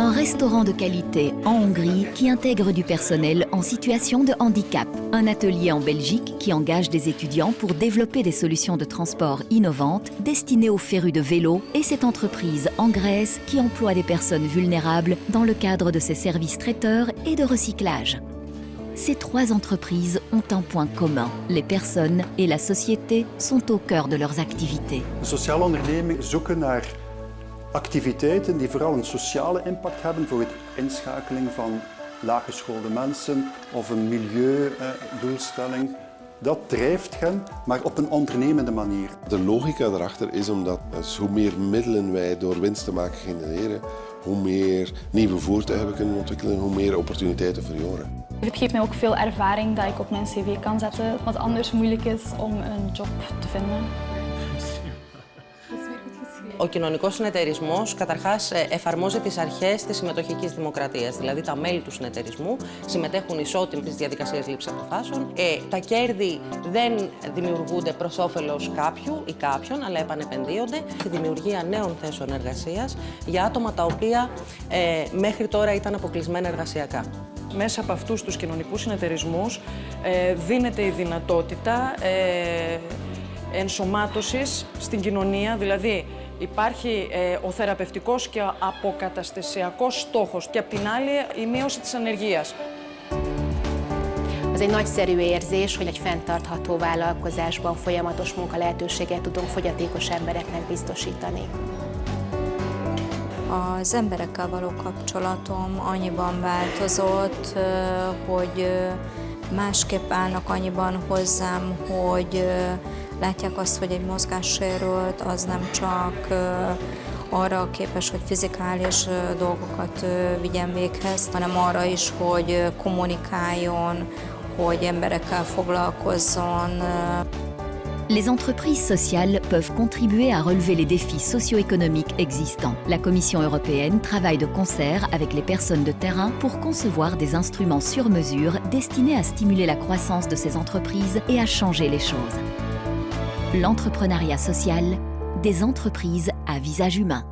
Un restaurant de qualité en Hongrie qui intègre du personnel en situation de handicap. Un atelier en Belgique qui engage des étudiants pour développer des solutions de transport innovantes destinées aux férus de vélo et cette entreprise en Grèce qui emploie des personnes vulnérables dans le cadre de ses services traiteurs et de recyclage. Ces trois entreprises ont un point commun. Les personnes et la société sont au cœur de leurs activités. Activiteiten die vooral een sociale impact hebben voor het inschakeling van laaggeschoolde mensen of een milieudoelstelling. Dat drijft hen, maar op een ondernemende manier. De logica erachter is omdat dus hoe meer middelen wij door winst te maken genereren, hoe meer nieuwe voertuigen we kunnen ontwikkelen, hoe meer opportuniteiten voor jongeren. Het geeft mij ook veel ervaring dat ik op mijn cv kan zetten, wat anders moeilijk is om een job te vinden. Ο κοινωνικός συνεταιρισμός καταρχάς εφαρμόζει τις αρχές της συμμετοχικής δημοκρατίας. Δηλαδή τα μέλη του συνεταιρισμού συμμετέχουν ισότιμα στις διαδικασίες λήψης αποφάσεων. Ε, τα κέρδη δεν δημιουργούνται προς όφελος κάποιου ή κάποιον, αλλά επανεπενδύονται στη δημιουργία νέων θέσεων εργασίας για άτομα τα οποία ε, μέχρι τώρα ήταν αποκλεισμένα εργασιακά. Μέσα από αυτούς τους κοινωνικούς συνεταιρισμούς ε, δίνεται η δυνατότητα ε, ενσωμάτωσης στην κοινωνία, δηλαδή Υπάρχει ε, ο θεραπευτικός και ο αποκαταστασιακός στόχος και απ' την άλλη η μείωση της ανεργίας. Az egy nagyszerű érzés, hogy egy fenntartható vállalkozásban folyamatos munka lehetőséget tudunk fogyatékos embereknek biztosítani. Az emberekkel való kapcsolatom annyiban változott, hogy másképp állnak annyiban hozzám, hogy Les entreprises sociales peuvent contribuer à relever les défis socio-économiques existants. La Commission européenne travaille de concert avec les personnes de terrain pour concevoir des instruments sur mesure destinés à stimuler la croissance de ces entreprises et à changer les choses. L'entrepreneuriat social, des entreprises à visage humain.